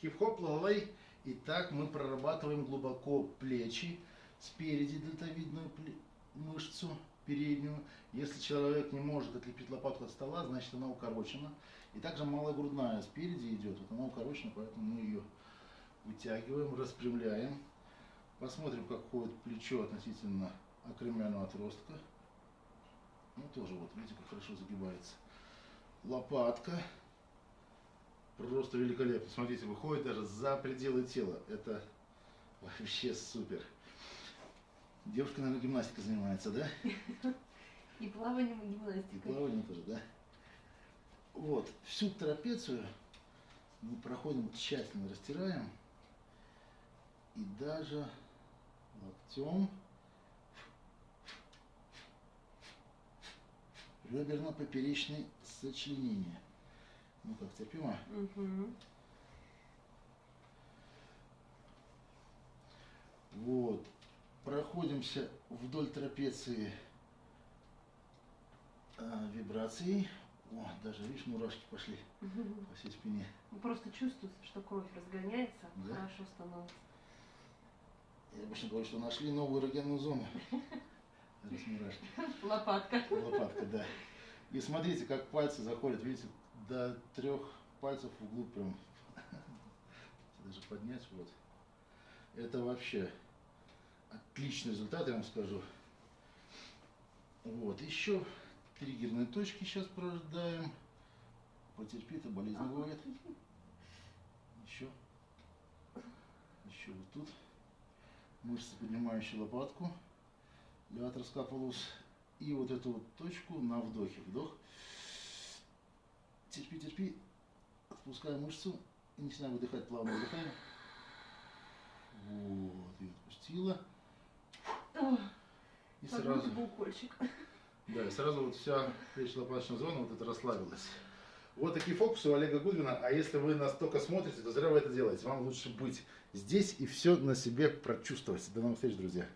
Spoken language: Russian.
Хип-хоп, лалай. Итак, мы прорабатываем глубоко плечи, спереди дельтовидную мышцу переднюю. Если человек не может отлепить лопатку от стола, значит она укорочена. И также малая грудная спереди идет, вот она укорочена, поэтому мы ее вытягиваем, распрямляем. Посмотрим, как ходит плечо относительно акромиального отростка. Ну, тоже вот, видите, как хорошо загибается. Лопатка. Просто великолепно. Смотрите, выходит даже за пределы тела. Это вообще супер. Девушка, наверное, гимнастикой занимается, да? И плаванием, и гимнастикой. И плаванием тоже, да? Вот, всю трапецию мы проходим тщательно, растираем. И даже локтем реберно-поперечное сочленение. Терпимо? Угу. Вот. Проходимся вдоль трапеции а, вибрацией. О, даже, видишь, мурашки пошли угу. по всей спине. Ну, просто чувствуется, что кровь разгоняется, да? хорошо становится. Я обычно говорю, что нашли новую эрогенную зону. Мурашки. Лопатка. Лопатка, да. И смотрите, как пальцы заходят, видите, до трех пальцев вглубь прям. Даже поднять вот. Это вообще отличный результат, я вам скажу. Вот, еще триггерные точки сейчас прождаем. Потерпи, это болезнь бывает. Еще. Еще вот тут. Мышцы, поднимающие лопатку. Леатор скапулус. И вот эту вот точку на вдохе. Вдох. Терпи, терпи. Отпускаем мышцу. И начинаем выдыхать, плавно выдыхаем. Вот, и отпустила. И сразу... Букольчик. Да, и сразу вот вся плечно-лопаточная зона вот это расслабилась. Вот такие фокусы у Олега Гудвина. А если вы настолько смотрите, то зря вы это делаете. Вам лучше быть здесь и все на себе прочувствовать. До новых встреч, друзья.